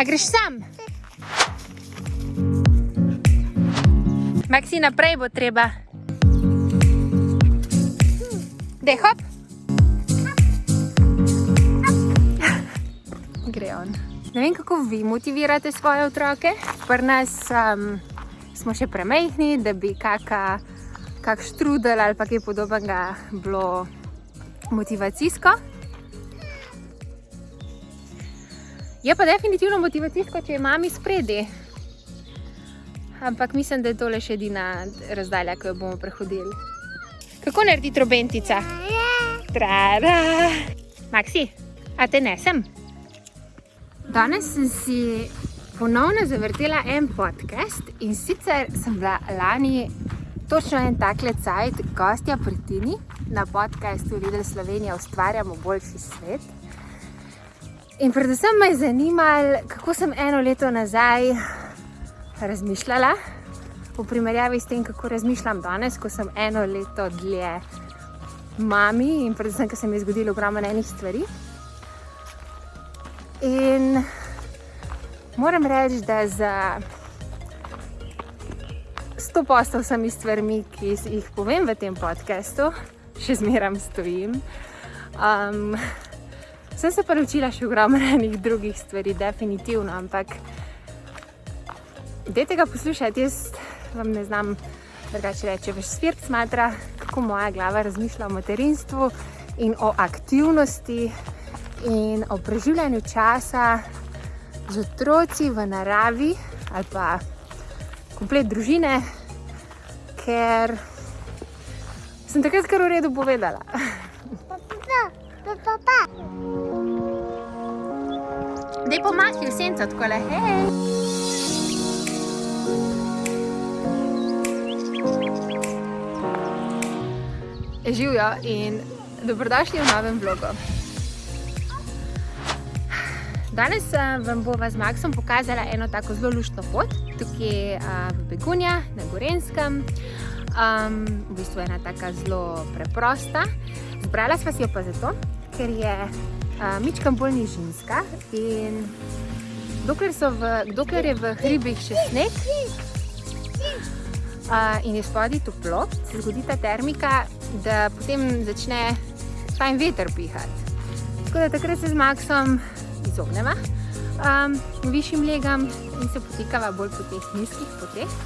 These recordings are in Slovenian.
A greš sam? Maksi, naprej bo treba. Dej, hop. Gre on. Ne vem, kako vi motivirate svoje otroke. Pri nas um, smo še premehni, da bi kaka, kak štrudel ali pa kaj podobnega bilo motivacijsko. Je pa definitivno motivacijsko, če je mami spredi. Ampak mislim, da je tole še edina razdalja, ki jo bomo prehodili. Kako naredi trobentica? Trara! Maksi, a te nesem? Danes sem si ponovno zavrtela en podcast in sicer sem bila lani točno en takle cajt gostja pri Tini na podcastu Lidl Slovenija ustvarjamo boljši svet. In predvsem me je zanimalo, kako sem eno leto nazaj razmišljala v primerjavi s tem, kako razmišljam danes, ko sem eno leto dlje mami in predvsem, ker se mi je zgodilo ogromno enih stvari. In moram reči, da za sto postov vsemi stvarmi, ki jih povem v tem podcastu, še zmeram stojim. Um, sem se pa naučila še ogromno enih drugih stvari, definitivno, ampak Dajte ga poslušati, jaz vam ne znam drugače reči, več svirt smatra, kako moja glava razmišlja o materinstvu in o aktivnosti in o preživljanju časa z otroci v naravi ali pa komplet družine, ker sem takrat kar v redu povedala. Pomahi v senco, tako le, hej! Živijo in dobrodošli v novem vlogu. Danes vam bova z Maksom pokazala eno tako zelo luštno pot, tukaj v Begunja, na Gorenskem. Um, v bistvu je ena taka zelo preprosta. Zbrala sva si jo pa zato, ker je Mičkam bolj ni ženska in dokler, v, dokler je v hribih še sneg uh, in je spodaj toplo, se zgodi ta termika, da potem začne fajn veter pihati. Tako da takrat se z Maxom izogneva um, višjim legam in se potikava bolj po teh nizkih poteh.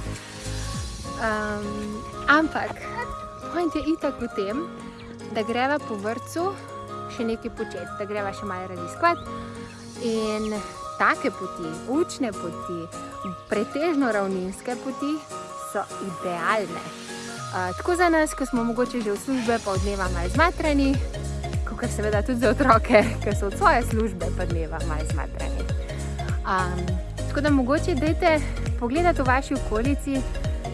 Um, ampak point je itak v tem, da greva po vrcu še nekaj početi, da greva še malo raziskovati in take poti, učne poti, pretežno ravninske poti so idealne tako za nas, ko smo mogoče že v službe, pa od dneva malo zmatrani, kot seveda tudi za otroke, ki so od svoje službe, pa dneva malo zmatrani. Um, tako da mogoče dajte pogledati v vaši okolici,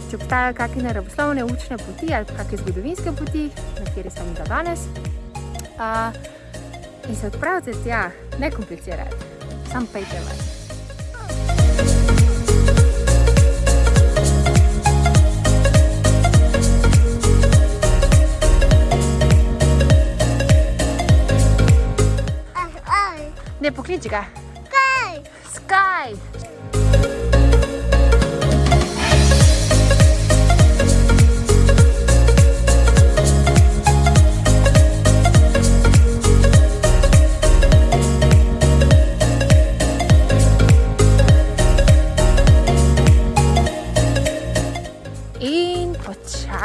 če obstajajo kakšne naravoslovne učne poti ali kakšne zgodovinske poti, na kateri sem ga danes. Uh, in se odpravite tja, ne komplicirati, sam pejte vas. Ne pokliči ga. Sky. Sky.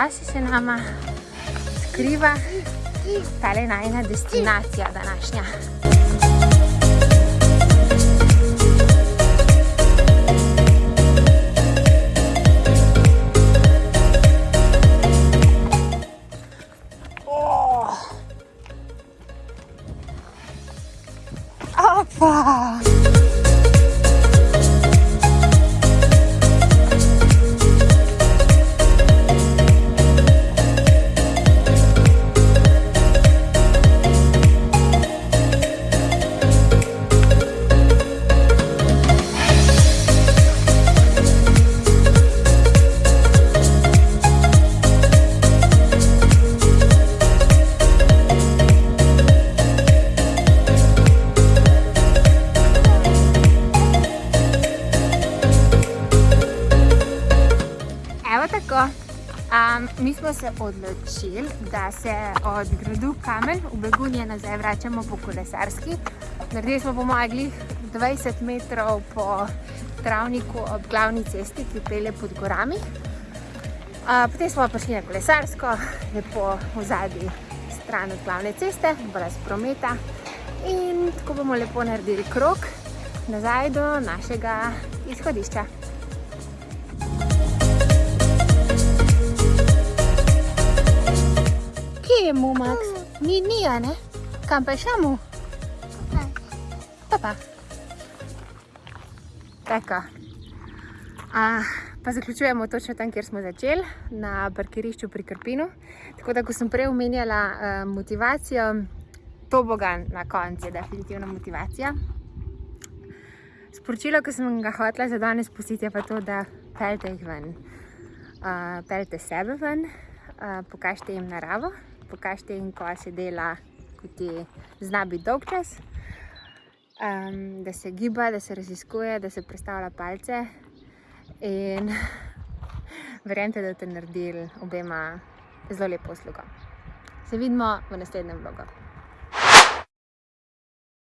počasi se nama skriva tale najna destinacija današnja. Oh. Opa! Mi smo se odločili, da se od gradu Kamen v Begunje nazaj vračamo po kolesarski. Naredili smo po mojih 20 metrov po travniku ob glavni cesti, ki pelje pod gorami. Potem smo prišli na kolesarsko, lepo v zadnji stran od glavne ceste, brez prometa. In tako bomo lepo naredili krok nazaj do našega izhodišča. Kje je mu, Max? Ni, ni, a ne? Kam pa je šel Pa pa. Tako. A, pa zaključujemo točno tam, kjer smo začeli, na parkirišču pri Krpinu. Tako da, ko sem prej omenjala uh, motivacijo, to boga na koncu je definitivno motivacija. Sporočilo, ki sem ga hotela za danes pustiti, je pa to, da pelte jih ven. Uh, pelte sebe ven, uh, pokažite jim naravo, pokažite jim, ko se dela, ko ti zna biti dolg čas, um, da se giba, da se raziskuje, da se predstavlja palce in verjemite, da boste naredili obema zelo lepo uslugo. Se vidimo v naslednjem vlogu.